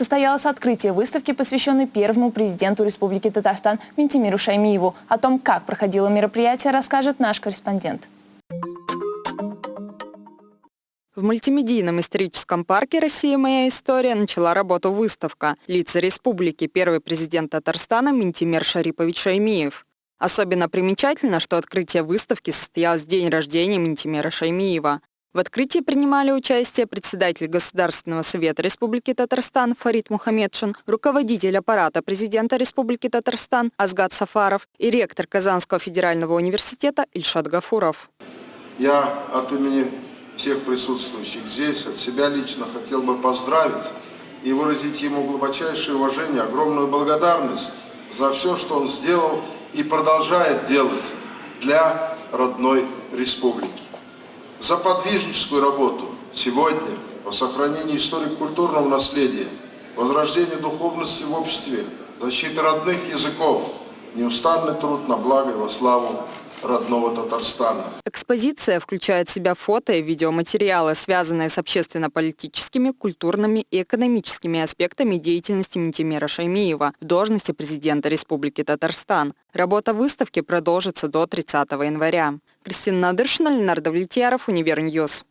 состоялось открытие выставки, посвященной первому президенту Республики Татарстан Ментимиру Шаймиеву. О том, как проходило мероприятие, расскажет наш корреспондент. В мультимедийном историческом парке «Россия. Моя история» начала работу выставка «Лица республики. Первый президент Татарстана Ментимир Шарипович Шаймиев». Особенно примечательно, что открытие выставки состоялось в день рождения Ментимира Шаймиева. В открытии принимали участие председатель Государственного совета Республики Татарстан Фарид Мухаммедшин, руководитель аппарата президента Республики Татарстан Азгат Сафаров и ректор Казанского федерального университета Ильшат Гафуров. Я от имени всех присутствующих здесь, от себя лично хотел бы поздравить и выразить ему глубочайшее уважение, огромную благодарность за все, что он сделал и продолжает делать для родной республики за подвижническую работу сегодня по сохранению историко-культурного наследия, возрождению духовности в обществе, защиты родных языков, неустанный труд на благо и во славу родного Татарстана. Экспозиция включает в себя фото и видеоматериалы, связанные с общественно-политическими, культурными и экономическими аспектами деятельности Ментимира Шаймиева в должности президента Республики Татарстан. Работа выставки продолжится до 30 января. Кристина Надыршина, Ленардо Влетьяров, Univer News.